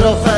nuestro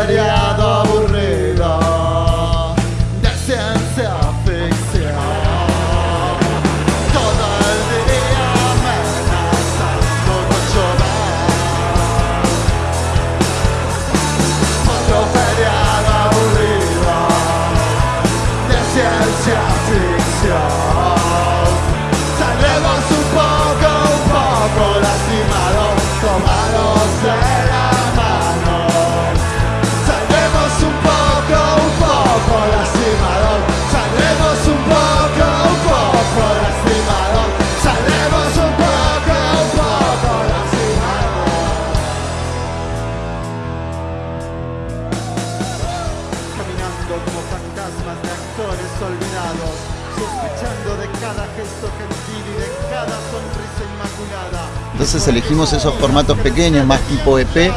Entonces elegimos esos formatos pequeños, más tipo EP,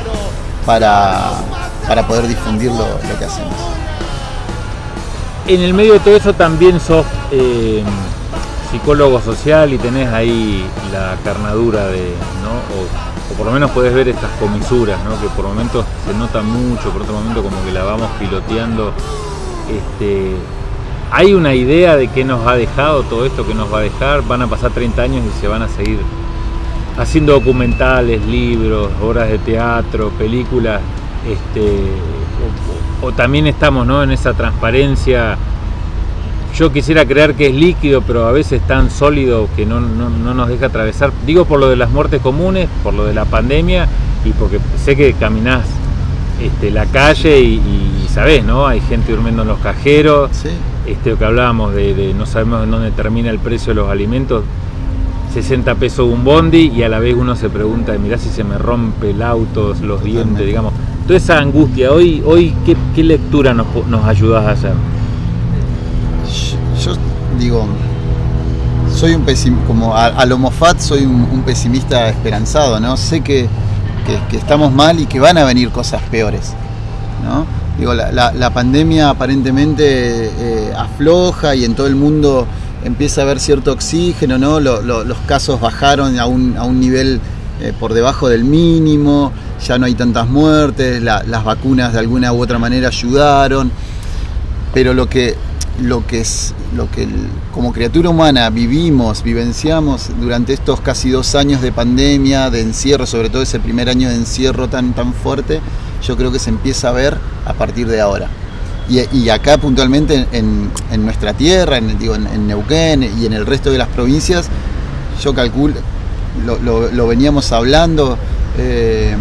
para, para poder difundir lo, que hacemos. En el medio de todo eso también sos eh, psicólogo social y tenés ahí la carnadura de, o por lo menos podés ver estas comisuras, ¿no? Que por momentos se nota mucho, por otro momento como que la vamos piloteando. Este, ¿Hay una idea de qué nos ha dejado todo esto que nos va a dejar? Van a pasar 30 años y se van a seguir haciendo documentales, libros, obras de teatro, películas, este, o, o también estamos ¿no? en esa transparencia. Yo quisiera creer que es líquido, pero a veces tan sólido que no, no, no nos deja atravesar. Digo por lo de las muertes comunes, por lo de la pandemia y porque sé que caminás este, la calle y, y sabés, ¿no? Hay gente durmiendo en los cajeros. Sí. Este, lo que hablábamos de, de no sabemos en dónde termina el precio de los alimentos. 60 pesos un bondi y a la vez uno se pregunta, mirá si se me rompe el auto, los dientes, digamos. Toda esa angustia, hoy, hoy ¿qué, qué lectura nos, nos ayudás a hacer? Yo, yo digo, soy un pesimista, como a, a lo Moffat soy un, un pesimista esperanzado, ¿no? Sé que, que- que estamos mal y que van a venir cosas peores, ¿no? Digo, la, la- la pandemia aparentemente eh, afloja y en todo el mundo empieza a haber cierto oxígeno, ¿no? Lo- lo- los casos bajaron a un, a un nivel eh, por debajo del mínimo, ya no hay tantas muertes, la- las vacunas de alguna u otra manera ayudaron, pero lo que lo que es lo que como criatura humana vivimos, vivenciamos durante estos casi dos años de pandemia, de encierro, sobre todo ese primer año de encierro tan tan fuerte, yo creo que se empieza a ver a partir de ahora. Y, acá puntualmente en, en- nuestra tierra, en, digo, en, Neuquén y en el resto de las provincias, yo calculo, lo, lo- veníamos hablando, eh,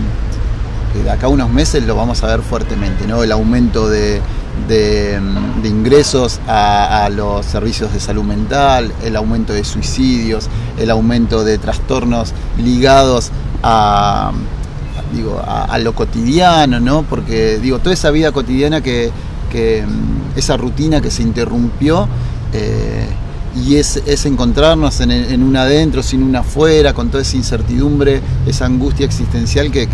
que de acá a unos meses lo vamos a ver fuertemente, ¿no? El aumento de, de ingresos a, a los servicios de salud mental, el aumento de suicidios, el aumento de trastornos ligados a, digo, a, a lo cotidiano, ¿no? Porque digo, toda esa vida cotidiana que, mm, esa rutina que se interrumpió eh, y es, encontrarnos en, en un adentro, sin un afuera, con toda esa incertidumbre, esa angustia existencial que,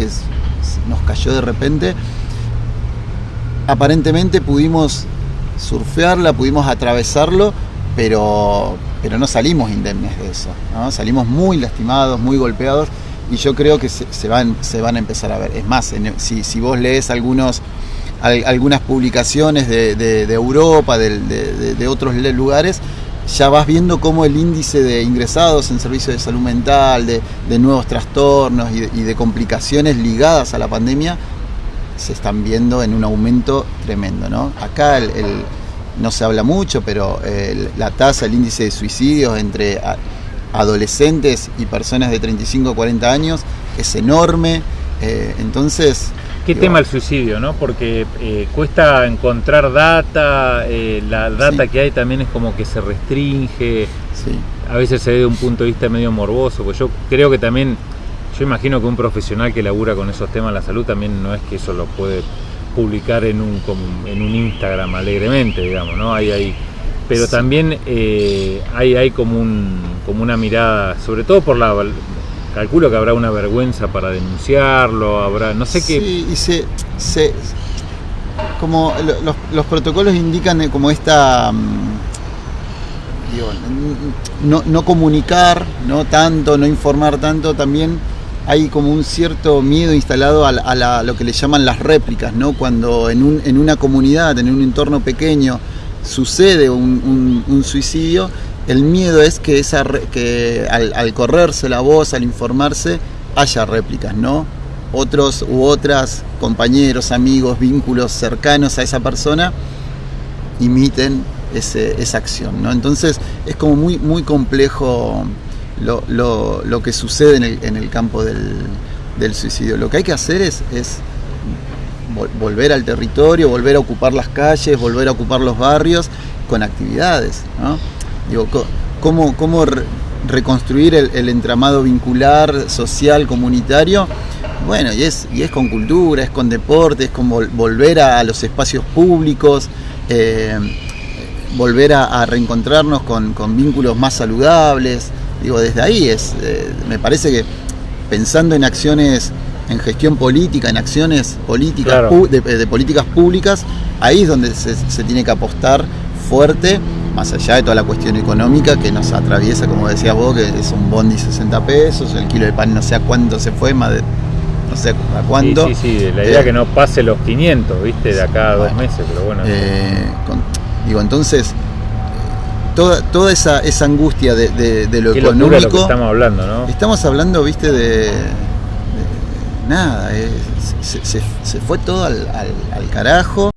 nos cayó de repente. Aparentemente pudimos surfearla, pudimos atravesarlo, pero, pero no salimos indemnes de eso. Salimos muy lastimados, muy golpeados y yo creo que se, van, se van a empezar a ver. Es más, si vos lees algunos, al- algunas publicaciones de, Europa, de, otros lugares, ya vas viendo cómo el índice de ingresados en servicios de salud mental, de, nuevos trastornos y de, complicaciones ligadas a la pandemia se están viendo en un aumento tremendo. ¿no? Acá no se habla mucho, pero eh, la tasa, el índice de suicidios entre adolescentes y personas de 35 a 40 años es enorme. eh, entonces, ¿Qué tema el suicidio, no? Porque eh, cuesta encontrar data, eh, la data Sí. que hay también es como que se restringe, sí. a veces se ve de un punto de vista medio morboso, pues yo creo que también, yo imagino que un profesional que labura con esos temas de la salud también no es que eso lo puede publicar en un, en un Instagram alegremente, digamos, ¿no? Hay, hay, pero Sí. también eh, hay, hay como, un, como una mirada, sobre todo por la... Calculo que habrá una vergüenza para denunciarlo, habrá, no sé qué... Sí, y se, se- como lo- los, los protocolos indican eh, como esta mm, digo, no, no comunicar no tanto, no informar tanto, también hay como un cierto miedo instalado a, la- a lo que le llaman las réplicas, ¿no? Cuando en, un- en una comunidad, en un entorno pequeño, sucede un- un suicidio, el miedo es que, esa, que al, correrse la voz, al informarse, haya réplicas, ¿no? Otros u otras compañeros, amigos, vínculos cercanos a esa persona imiten ese- esa acción, ¿no? Entonces es como muy, muy complejo lo, lo- lo que sucede en el, en el campo del, del suicidio. Lo que hay que hacer es, es vol- volver al territorio, volver a ocupar las calles, volver a ocupar los barrios con actividades, ¿no? Digo, ¿cómo, cómo re- reconstruir el, el entramado vincular, social, comunitario? Bueno, y es, y es con cultura, es con deporte, es con vol- volver a, los espacios públicos, eh, volver a, a reencontrarnos con, con vínculos más saludables. Digo, desde ahí es, eh, me parece que pensando en acciones en gestión política, en acciones políticas Claro. de, de políticas públicas, ahí es donde se, se tiene que apostar fuerte, más allá de toda la cuestión económica que nos atraviesa, como decías vos, que es un bondi 60 pesos, el kilo de pan no sé a cuánto se fue, más de no sé a cuánto. Sí, sí, sí, la idea Eh, que no pase los 500, ¿viste? De acá a dos meses, pero bueno. Eh, con- digo, entonces, toda, toda esa, esa angustia de, de- de lo qué locura lo que económico, estamos hablando, ¿no? estamos hablando, viste, de, de nada, eh, se, se- se fue todo al, al- al carajo.